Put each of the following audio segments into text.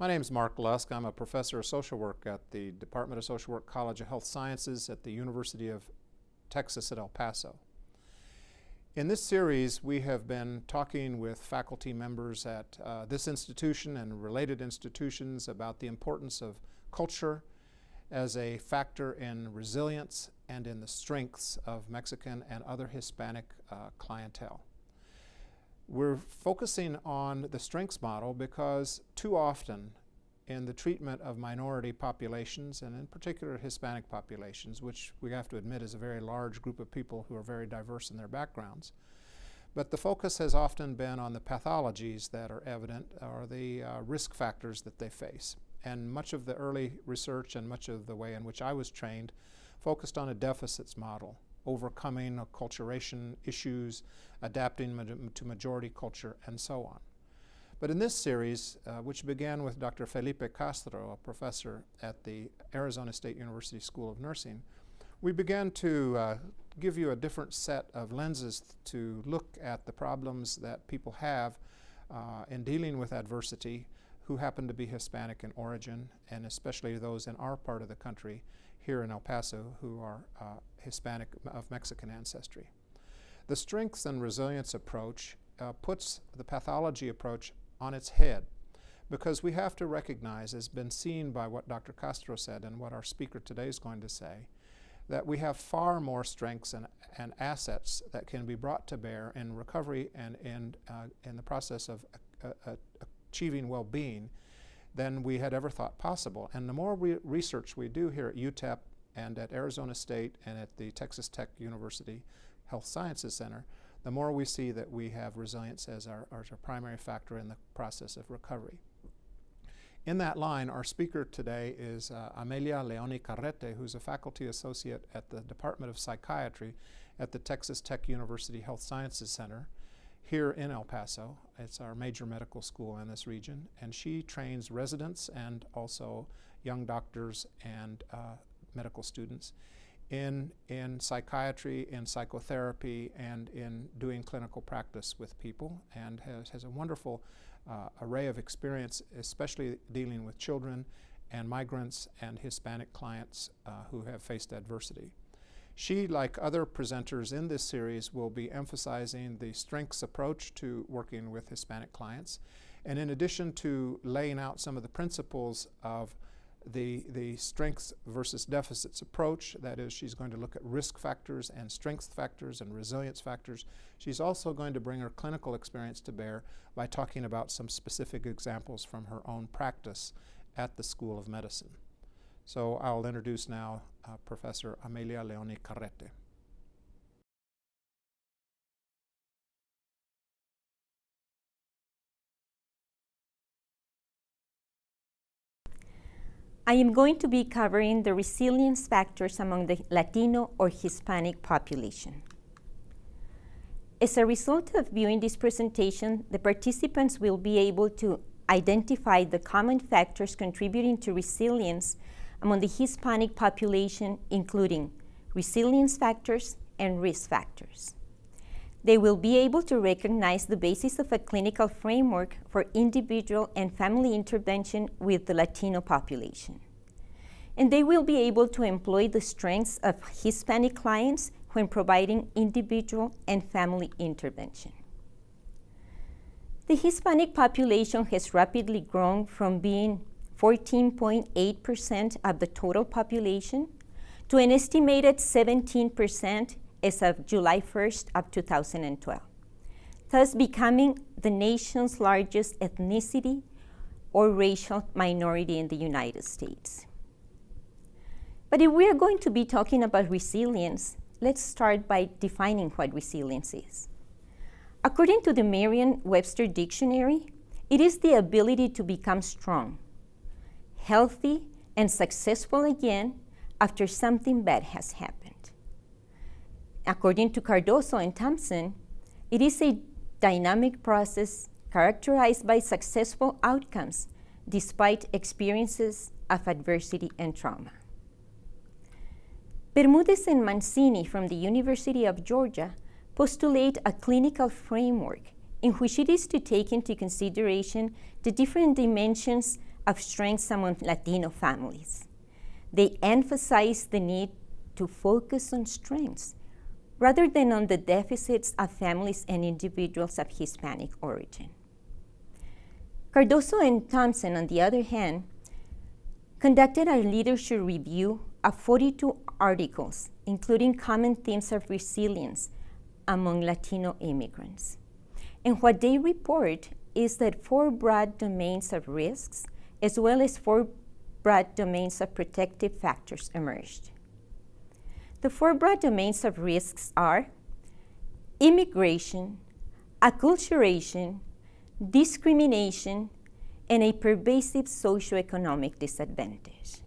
My name is Mark Lusk. I'm a professor of social work at the Department of Social Work College of Health Sciences at the University of Texas at El Paso. In this series, we have been talking with faculty members at uh, this institution and related institutions about the importance of culture as a factor in resilience and in the strengths of Mexican and other Hispanic uh, clientele. We're focusing on the strengths model because too often in the treatment of minority populations and in particular Hispanic populations, which we have to admit is a very large group of people who are very diverse in their backgrounds. But the focus has often been on the pathologies that are evident or the uh, risk factors that they face. And much of the early research and much of the way in which I was trained focused on a deficits model overcoming acculturation issues, adapting ma to majority culture, and so on. But in this series, uh, which began with Dr. Felipe Castro, a professor at the Arizona State University School of Nursing, we began to uh, give you a different set of lenses to look at the problems that people have uh, in dealing with adversity who happen to be Hispanic in origin, and especially those in our part of the country here in El Paso who are uh, Hispanic of Mexican ancestry. The strengths and resilience approach uh, puts the pathology approach on its head because we have to recognize, as been seen by what Dr. Castro said and what our speaker today is going to say, that we have far more strengths and, and assets that can be brought to bear in recovery and in, uh, in the process of uh, uh, achieving well-being than we had ever thought possible. And the more re research we do here at UTEP and at Arizona State and at the Texas Tech University Health Sciences Center, the more we see that we have resilience as our, as our primary factor in the process of recovery. In that line, our speaker today is uh, Amelia Leoni Carrete, who's a faculty associate at the Department of Psychiatry at the Texas Tech University Health Sciences Center here in El Paso. It's our major medical school in this region, and she trains residents and also young doctors and uh, medical students in, in psychiatry, in psychotherapy, and in doing clinical practice with people, and has, has a wonderful uh, array of experience, especially dealing with children and migrants and Hispanic clients uh, who have faced adversity. She, like other presenters in this series, will be emphasizing the strengths approach to working with Hispanic clients. And in addition to laying out some of the principles of the, the strengths versus deficits approach, that is, she's going to look at risk factors and strength factors and resilience factors. She's also going to bring her clinical experience to bear by talking about some specific examples from her own practice at the School of Medicine. So I'll introduce now uh, Professor Amelia Leoni Carrete. I am going to be covering the resilience factors among the Latino or Hispanic population. As a result of viewing this presentation, the participants will be able to identify the common factors contributing to resilience among the Hispanic population, including resilience factors and risk factors. They will be able to recognize the basis of a clinical framework for individual and family intervention with the Latino population. And they will be able to employ the strengths of Hispanic clients when providing individual and family intervention. The Hispanic population has rapidly grown from being 14.8% of the total population to an estimated 17% as of July 1st of 2012, thus becoming the nation's largest ethnicity or racial minority in the United States. But if we are going to be talking about resilience, let's start by defining what resilience is. According to the Merriam-Webster Dictionary, it is the ability to become strong, healthy, and successful again after something bad has happened. According to Cardoso and Thompson, it is a dynamic process characterized by successful outcomes despite experiences of adversity and trauma. Bermudez and Mancini from the University of Georgia postulate a clinical framework in which it is to take into consideration the different dimensions of strengths among Latino families. They emphasize the need to focus on strengths rather than on the deficits of families and individuals of Hispanic origin. Cardoso and Thompson, on the other hand, conducted a literature review of 42 articles, including common themes of resilience among Latino immigrants. And what they report is that four broad domains of risks, as well as four broad domains of protective factors, emerged. The four broad domains of risks are immigration, acculturation, discrimination, and a pervasive socioeconomic disadvantage.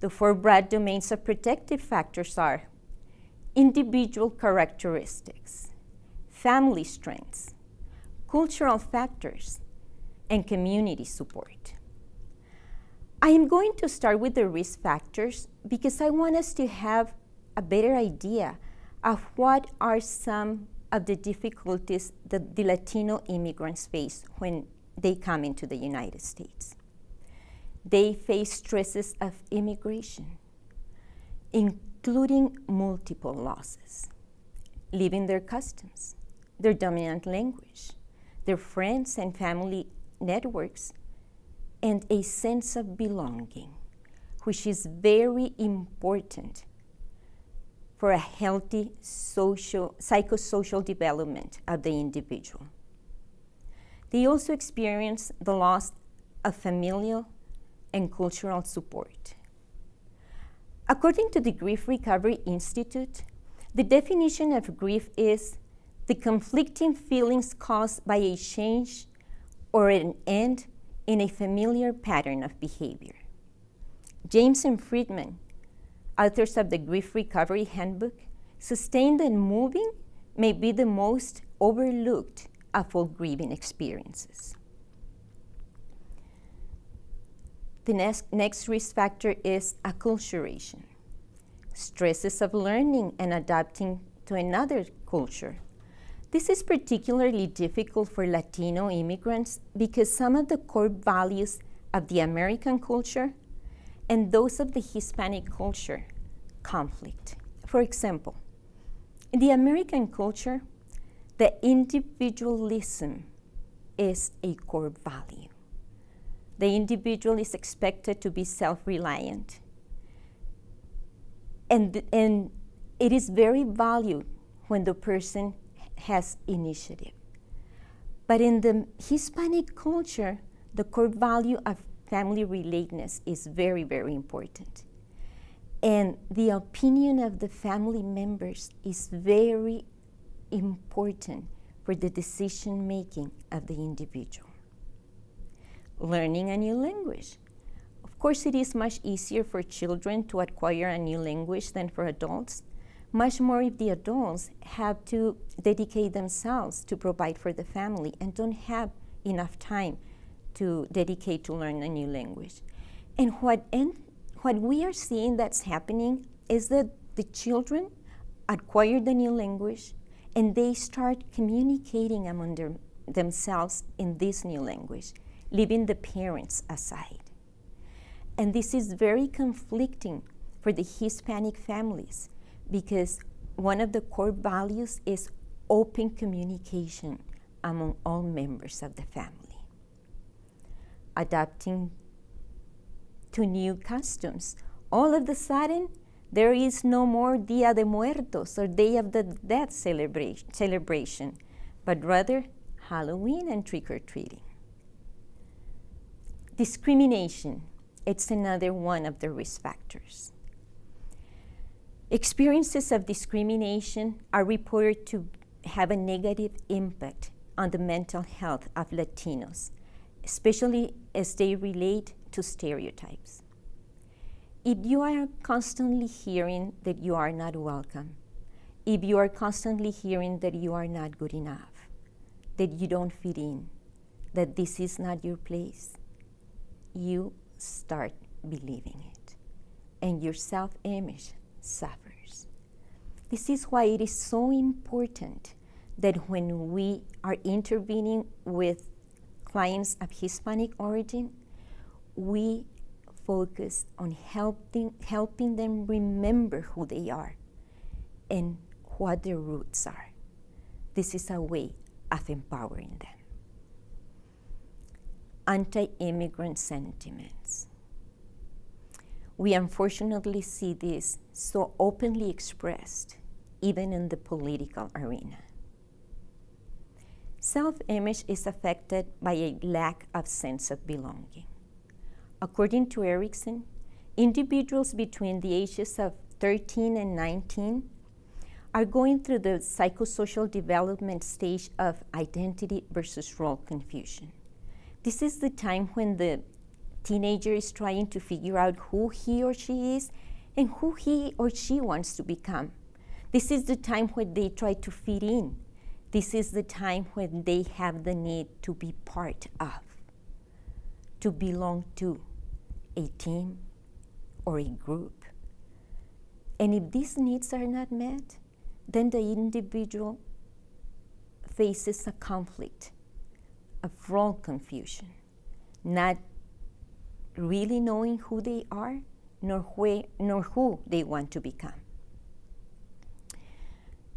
The four broad domains of protective factors are individual characteristics, family strengths, cultural factors, and community support. I am going to start with the risk factors because I want us to have a better idea of what are some of the difficulties that the Latino immigrants face when they come into the United States. They face stresses of immigration, including multiple losses, leaving their customs, their dominant language, their friends and family networks, and a sense of belonging, which is very important for a healthy social, psychosocial development of the individual. They also experience the loss of familial and cultural support. According to the Grief Recovery Institute, the definition of grief is the conflicting feelings caused by a change or an end in a familiar pattern of behavior. James and Friedman authors of the Grief Recovery Handbook, sustained and moving may be the most overlooked of all grieving experiences. The next, next risk factor is acculturation, stresses of learning and adapting to another culture. This is particularly difficult for Latino immigrants because some of the core values of the American culture and those of the Hispanic culture conflict. For example, in the American culture, the individualism is a core value. The individual is expected to be self reliant. And, and it is very valued when the person has initiative. But in the Hispanic culture, the core value of family relatedness is very, very important. And the opinion of the family members is very important for the decision making of the individual. Learning a new language. Of course, it is much easier for children to acquire a new language than for adults, much more if the adults have to dedicate themselves to provide for the family and don't have enough time to dedicate to learn a new language. And what, en- what we are seeing that's happening is that the children acquire the new language and they start communicating among their, themselves in this new language, leaving the parents aside. And this is very conflicting for the Hispanic families because one of the core values is open communication among all members of the family adapting to new customs. All of a sudden, there is no more Dia de Muertos or Day of the Dead celebration, celebration but rather Halloween and trick or treating. Discrimination, it's another one of the risk factors. Experiences of discrimination are reported to have a negative impact on the mental health of Latinos especially as they relate to stereotypes. If you are constantly hearing that you are not welcome, if you are constantly hearing that you are not good enough, that you don't fit in, that this is not your place, you start believing it. And your self image suffers. This is why it is so important that when we are intervening with clients of Hispanic origin, we focus on helping, helping them remember who they are and what their roots are. This is a way of empowering them. Anti immigrant sentiments. We unfortunately see this so openly expressed, even in the political arena. Self image is affected by a lack of sense of belonging. According to Erikson, individuals between the ages of 13 and 19 are going through the psychosocial development stage of identity versus role confusion. This is the time when the teenager is trying to figure out who he or she is and who he or she wants to become. This is the time when they try to fit in. This is the time when they have the need to be part of, to belong to a team or a group. And if these needs are not met, then the individual faces a conflict a role confusion, not really knowing who they are nor, where, nor who they want to become.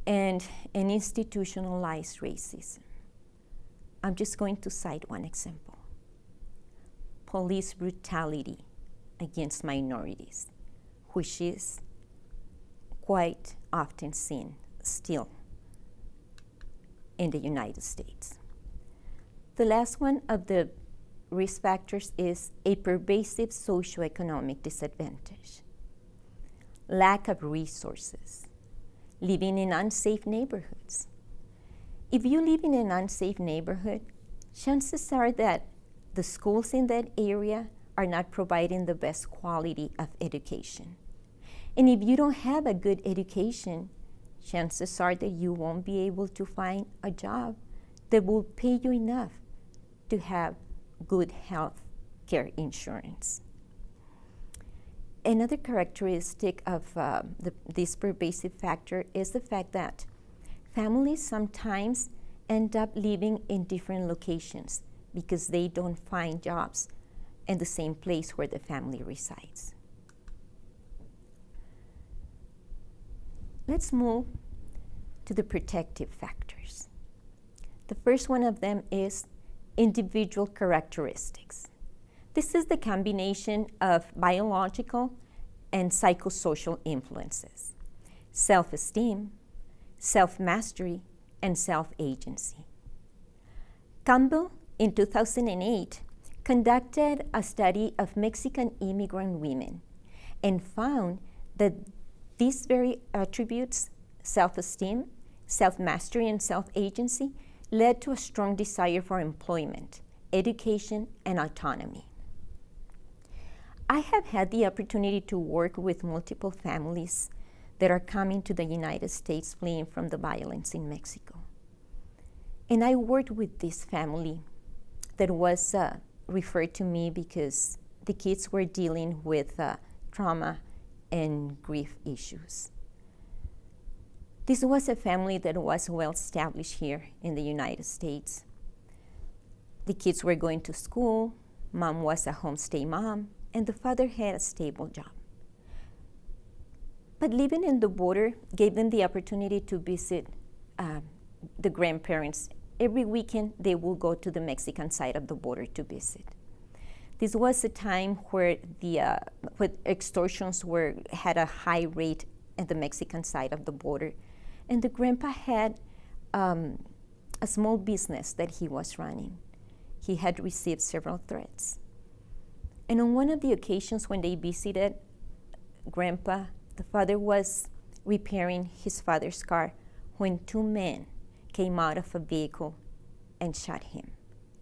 And an institutionalized racism. I'm just going to cite one example police brutality against minorities, which is quite often seen still in the United States. The last one of the risk factors is a pervasive socioeconomic disadvantage, lack of resources, living in unsafe neighborhoods. If you live in an unsafe neighborhood, chances are that the schools in that area are not providing the best quality of education. And if you don't have a good education, chances are that you won't be able to find a job that will pay you enough to have good health care insurance. Another characteristic of uh, the, this pervasive factor is the fact that families sometimes end up living in different locations because they don't find jobs in the same place where the family resides. Let's move to the protective factors. The first one of them is individual characteristics. This is the combination of biological and psychosocial influences self esteem, self mastery, and self agency. Campbell, in 2008, conducted a study of Mexican immigrant women and found that these very attributes self esteem, self mastery, and self agency led to a strong desire for employment, education, and autonomy. I have had the opportunity to work with multiple families that are coming to the United States fleeing from the violence in Mexico. And I worked with this family that was uh, referred to me because the kids were dealing with uh, trauma and grief issues. This was a family that was well established here in the United States. The kids were going to school, mom was a homestay mom, and the father had a stable job. But living in the border gave them the opportunity to visit uh, the grandparents. Every weekend, they will go to the Mexican side of the border to visit. This was a time where the uh, where extortions were had a high rate at the Mexican side of the border, and the grandpa had um, a small business that he was running. He had received several threats. And on one of the occasions when they visited grandpa, the father was repairing his father's car when two men came out of a vehicle and shot him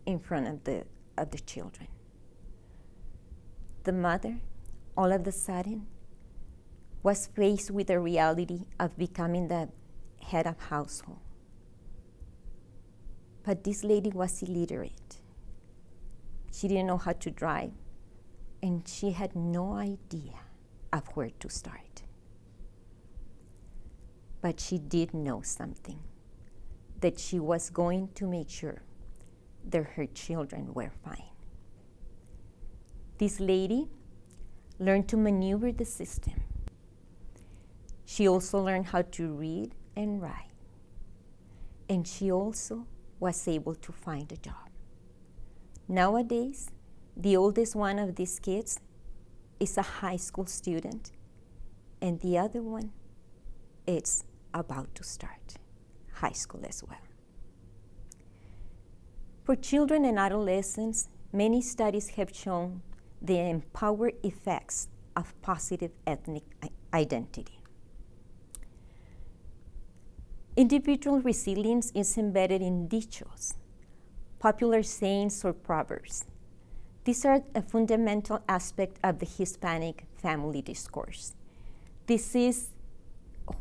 in front of the, of the children. The mother, all of a sudden, was faced with the reality of becoming the head of household. But this lady was illiterate. She didn't know how to drive, and she had no idea of where to start. But she did know something that she was going to make sure that her children were fine. This lady learned to maneuver the system. She also learned how to read and write. And she also was able to find a job. Nowadays, the oldest one of these kids is a high school student, and the other one is about to start high school as well. For children and adolescents, many studies have shown the empowered effects of positive ethnic identity. Individual resilience is embedded in dichos, popular sayings or proverbs. These are a fundamental aspect of the Hispanic family discourse. This is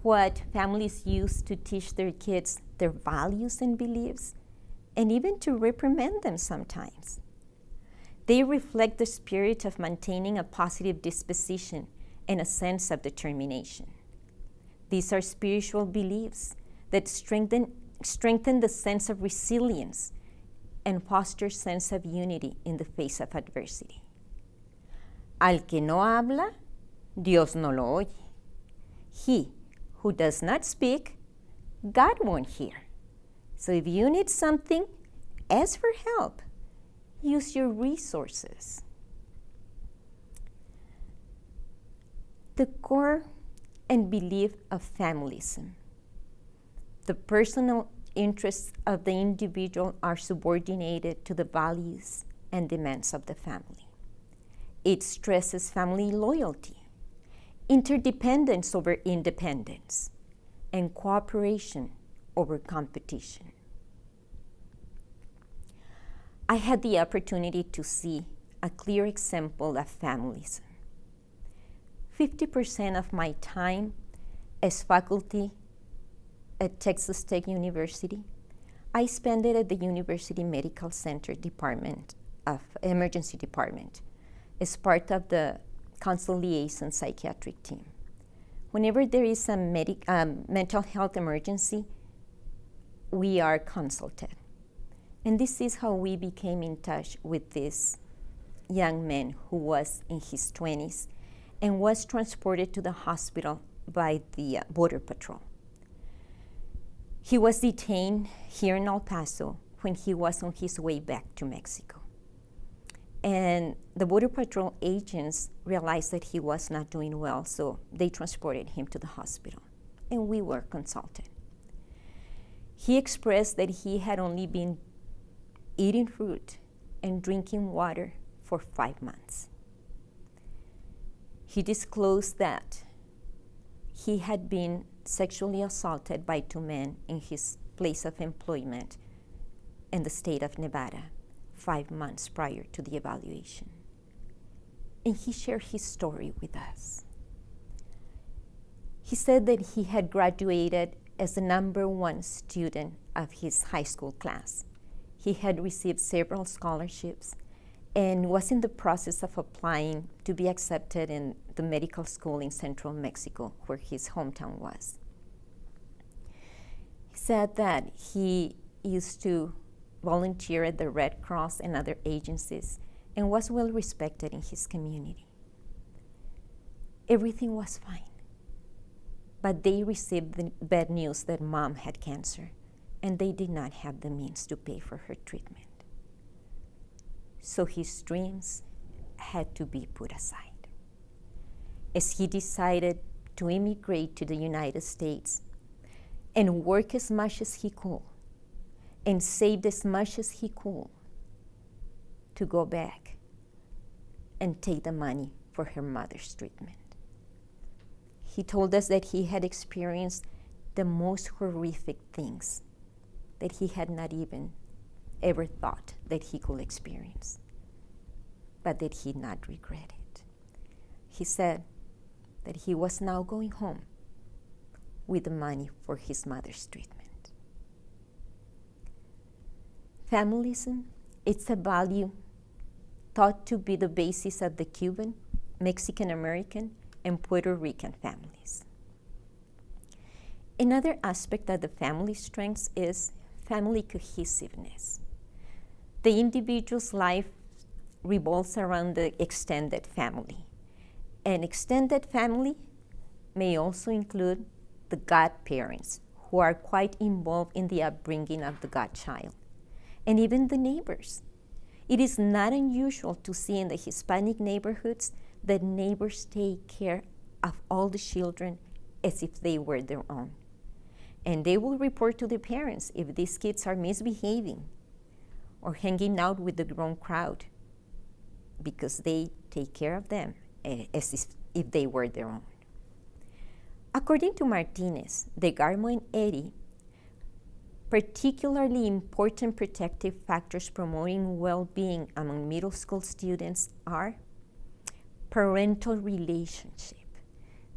what families use to teach their kids their values and beliefs, and even to reprimand them sometimes. They reflect the spirit of maintaining a positive disposition and a sense of determination. These are spiritual beliefs that strengthen, strengthen the sense of resilience and foster sense of unity in the face of adversity. Al que no habla, Dios no lo oye. He who does not speak, God won't hear. So if you need something, ask for help. Use your resources. The core and belief of familism. The personal interests of the individual are subordinated to the values and demands of the family. It stresses family loyalty, interdependence over independence, and cooperation over competition. I had the opportunity to see a clear example of families. 50% of my time as faculty at Texas Tech University, I spent it at the University Medical Center Department of Emergency Department as part of the Consult Liaison Psychiatric Team. Whenever there is a um, mental health emergency, we are consulted. And this is how we became in touch with this young man who was in his 20s and was transported to the hospital by the uh, Border Patrol. He was detained here in El Paso when he was on his way back to Mexico. And the Border Patrol agents realized that he was not doing well, so they transported him to the hospital, and we were consulted. He expressed that he had only been eating fruit and drinking water for five months. He disclosed that he had been sexually assaulted by two men in his place of employment in the state of Nevada five months prior to the evaluation. And he shared his story with us. He said that he had graduated as the number one student of his high school class. He had received several scholarships and was in the process of applying to be accepted in the medical school in central Mexico, where his hometown was. He said that he used to volunteer at the Red Cross and other agencies and was well respected in his community. Everything was fine. But they received the bad news that mom had cancer and they did not have the means to pay for her treatment. So his dreams had to be put aside. As he decided to immigrate to the United States and work as much as he could and saved as much as he could to go back and take the money for her mother's treatment. He told us that he had experienced the most horrific things that he had not even ever thought that he could experience, but that he not regret it. He said that he was now going home with the money for his mother's treatment. Familism, it's a value thought to be the basis of the Cuban, Mexican American, and Puerto Rican families. Another aspect of the family strengths is family cohesiveness. The individual's life revolves around the extended family. An extended family may also include the godparents, who are quite involved in the upbringing of the godchild, and even the neighbors. It is not unusual to see in the Hispanic neighborhoods that neighbors take care of all the children as if they were their own. And they will report to the parents if these kids are misbehaving or hanging out with the grown crowd because they take care of them Eh, as if, they were their own. According to Martinez, DeGarmo and Eddy, particularly important protective factors promoting well-being among middle school students are parental relationship.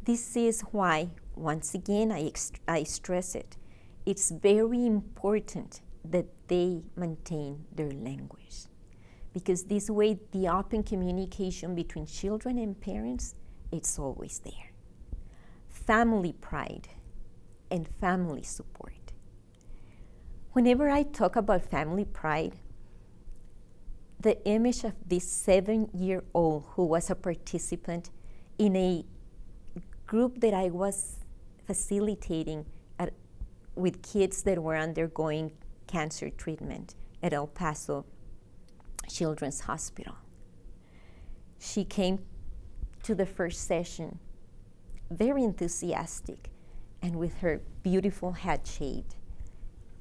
This is why, once again, I, I stress it, it's very important that they maintain their language. Because this way, the open communication between children and parents, it's always there family pride and family support. Whenever I talk about family pride, the image of this seven year old who was a participant in a group that I was facilitating at, with kids that were undergoing cancer treatment at El Paso Children's Hospital. She came to the first session very enthusiastic and with her beautiful head shaved.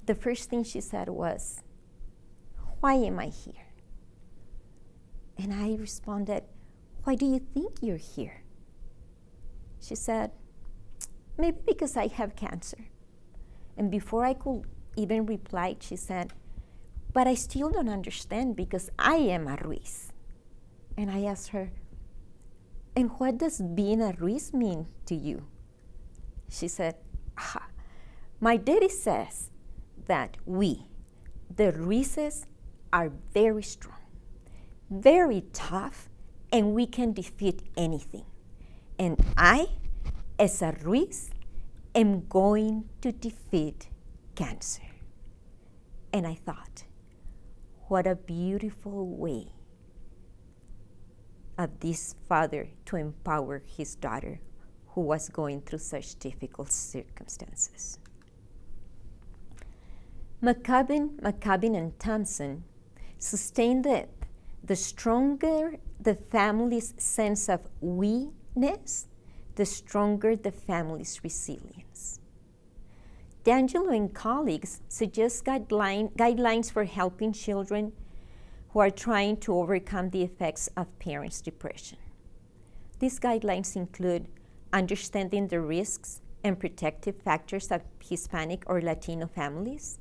The first thing she said was, Why am I here? And I responded, Why do you think you're here? She said, Maybe because I have cancer. And before I could even reply, she said, But I still don't understand because I am a Ruiz. And I asked her, and what does being a Ruiz mean to you? She said, ah, My daddy says that we, the Ruizes, are very strong, very tough, and we can defeat anything. And I, as a Ruiz, am going to defeat cancer. And I thought, what a beautiful way of this father to empower his daughter who was going through such difficult circumstances. McCubbin, McCubbin and Thompson sustained that the stronger the family's sense of we-ness, the stronger the family's resilience. D'Angelo and colleagues suggest guideline, guidelines for helping children who are trying to overcome the effects of parents' depression. These guidelines include understanding the risks and protective factors of Hispanic or Latino families,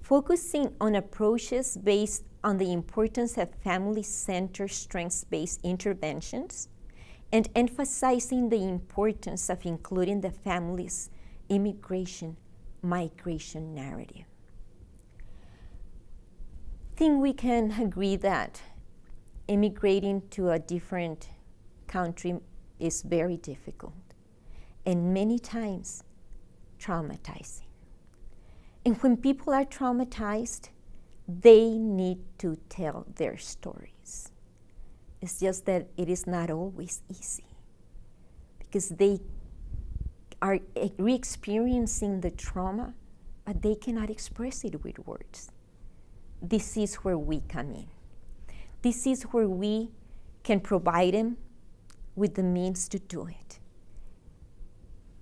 focusing on approaches based on the importance of family-centered strengths-based interventions, and emphasizing the importance of including the family's immigration migration narrative I think we can agree that immigrating to a different country is very difficult and many times traumatizing. And when people are traumatized, they need to tell their stories. It's just that it is not always easy because they are re experiencing the trauma, but they cannot express it with words. This is where we come in. This is where we can provide them with the means to do it.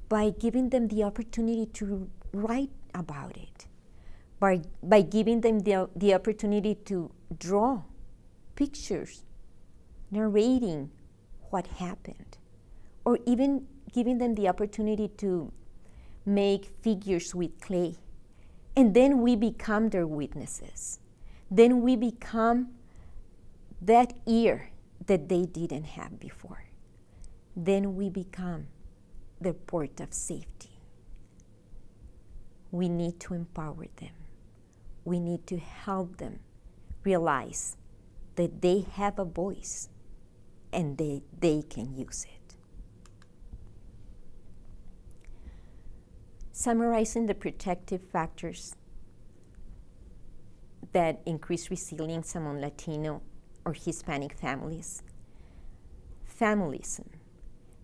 By giving them the opportunity to write about it, by, by giving them the, the opportunity to draw pictures, narrating what happened, or even giving them the opportunity to make figures with clay. And then we become their witnesses then we become that ear that they didn't have before. Then we become their port of safety. We need to empower them. We need to help them realize that they have a voice and they, they can use it. Summarizing the protective factors that increase resilience among Latino or Hispanic families. Familism,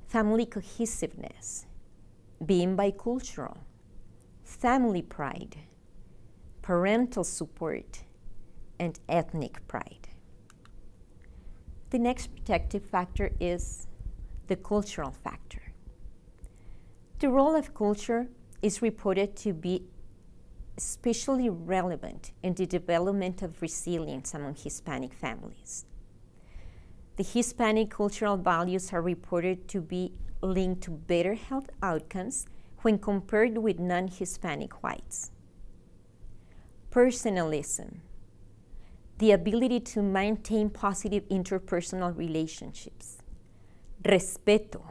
family cohesiveness, being bicultural, family pride, parental support, and ethnic pride. The next protective factor is the cultural factor. The role of culture is reported to be especially relevant in the development of resilience among Hispanic families. The Hispanic cultural values are reported to be linked to better health outcomes when compared with non Hispanic whites. Personalism, the ability to maintain positive interpersonal relationships. Respeto,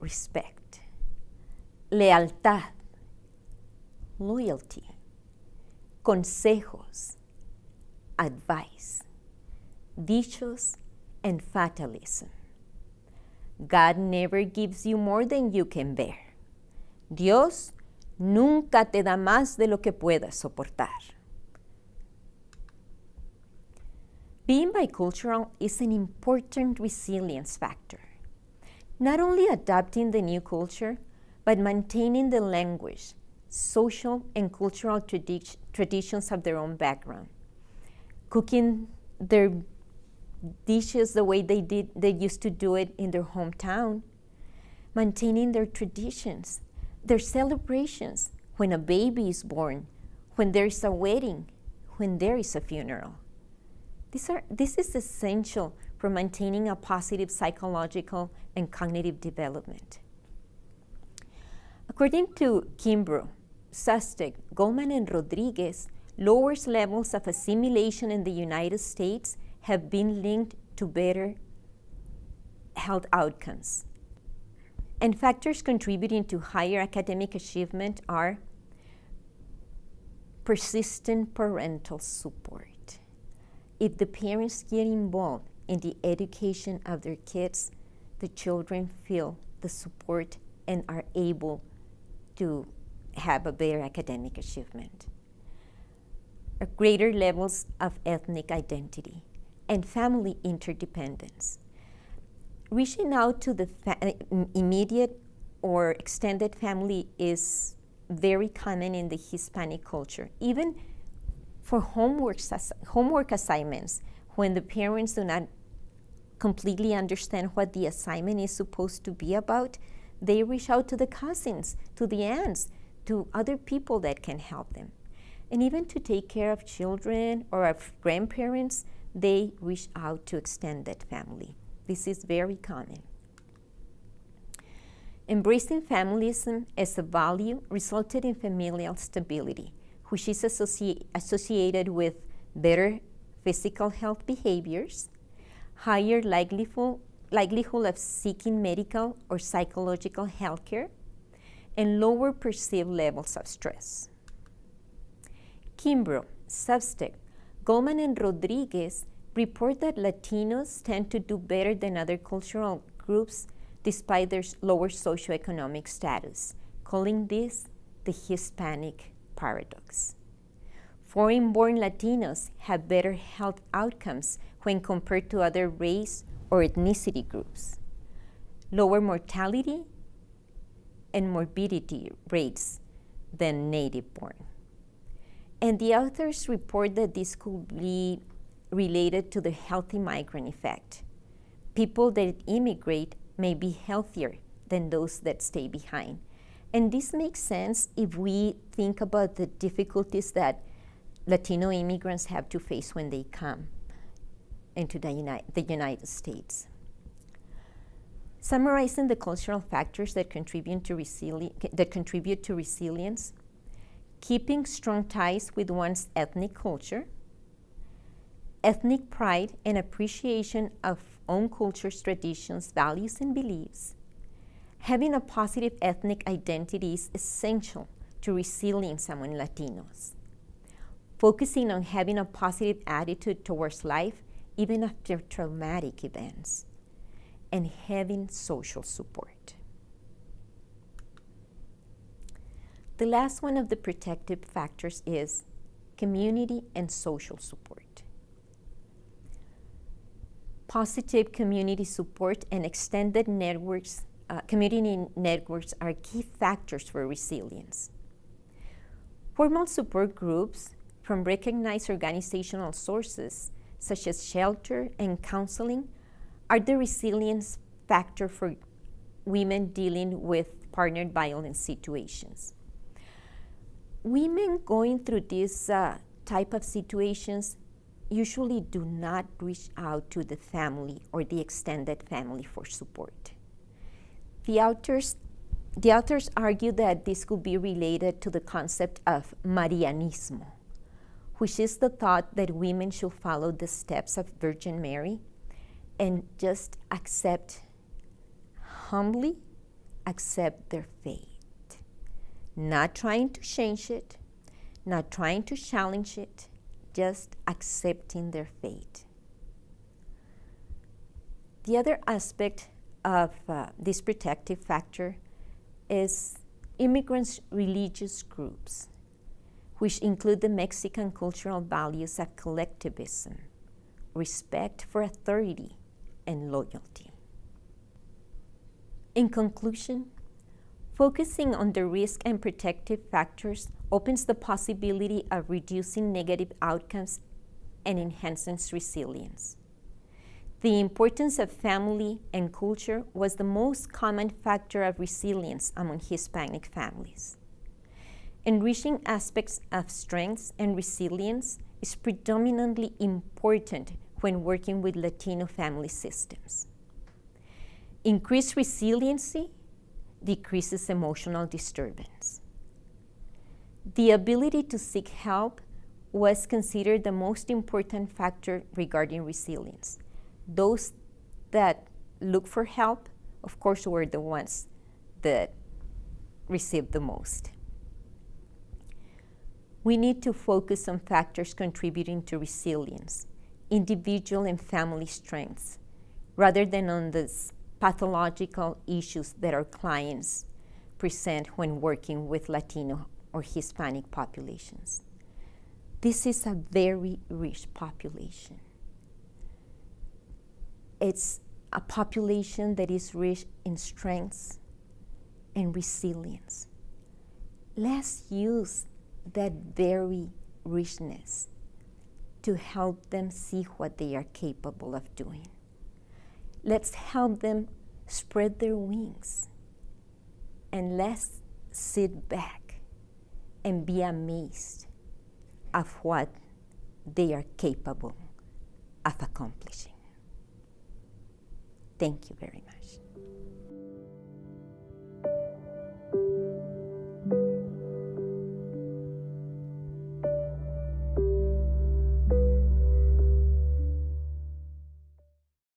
respect. Lealtad, loyalty. Consejos, advice. Dichos, and fatalism. God never gives you more than you can bear. Dios nunca te da más de lo que puedas soportar. Being bicultural is an important resilience factor. Not only adapting the new culture, but maintaining the language, social, and cultural tradi- traditions of their own background. Cooking their dishes the way they did they used to do it in their hometown. Maintaining their traditions their celebrations when a baby is born when there is a wedding when there is a funeral. These are this is essential for maintaining a positive psychological and cognitive development according to Kimbro Bzostek, Goldman, and Rodriguez, lowers levels of assimilation in the United States have been linked to better health outcomes. And factors contributing to higher academic achievement are persistent parental support. If the parents get involved in the education of their kids, the children feel the support and are able to have a better academic achievement. greater levels of ethnic identity and family interdependence. Reaching out to the uh, immediate or extended family is very common in the Hispanic culture, even for homework, homework assignments when the parents do not completely understand what the assignment is supposed to be about, they reach out to the cousins, to the aunts, to other people that can help them. And even to take care of children or of grandparents, they reach out to extended family. This is very common. Embracing familism as a value resulted in familial stability, which is associ- associated with better physical health behaviors, higher likelihood, likelihood of seeking medical or psychological health care, and lower perceived levels of stress. Kimbro, Bzostek, Goldman and Rodriguez report that Latinos tend to do better than other cultural groups despite their lower socioeconomic status, calling this the Hispanic paradox. Foreign born Latinos have better health outcomes when compared to other race or ethnicity groups, lower mortality and morbidity rates than native born. And the authors report that this could be related to the healthy migrant effect. People that immigrate may be healthier than those that stay behind. And this makes sense if we think about the difficulties that Latino immigrants have to face when they come into the, Uni- the United States. Summarizing the cultural factors that contribute that contribute to resilience, keeping strong ties with one's ethnic culture, ethnic pride and appreciation of own culture's traditions, values, and beliefs. Having a positive ethnic identity is essential to resilience among Latinos. Focusing on having a positive attitude towards life, even after traumatic events, and having social support. The last one of the protective factors is community and social support. positive community support and extended networks, uh, community networks are key factors for resilience. Formal support groups from recognized organizational sources, such as shelter and counseling, are the resilience factor for women dealing with partnered violence situations. Women going through this uh, type of situations usually do not reach out to the family or the extended family for support. The authors, the authors argue that this could be related to the concept of Marianismo, which is the thought that women should follow the steps of Virgin Mary and just accept, humbly accept their fate, not trying to change it, not trying to challenge it, just accepting their fate. The other aspect of uh, this protective factor is immigrants' religious groups, which include the Mexican cultural values of collectivism, respect for authority, and loyalty. In conclusion, focusing on the risk and protective factors opens the possibility of reducing negative outcomes and enhances resilience. The importance of family and culture was the most common factor of resilience among Hispanic families. Enriching aspects of strengths and resilience is predominantly important when working with Latino family systems. Increased resiliency decreases emotional disturbance. The ability to seek help was considered the most important factor regarding resilience. Those that look for help, of course, were the ones that received the most. We need to focus on factors contributing to resilience, individual and family strengths, rather than on the pathological issues that our clients present when working with Latino or Hispanic populations. This is a very rich population. It's a population that is rich in strengths and resilience. Let's use that very richness to help them see what they are capable of doing. Let's help them spread their wings and let's sit back and be amazed of what they are capable of accomplishing. Thank you very much.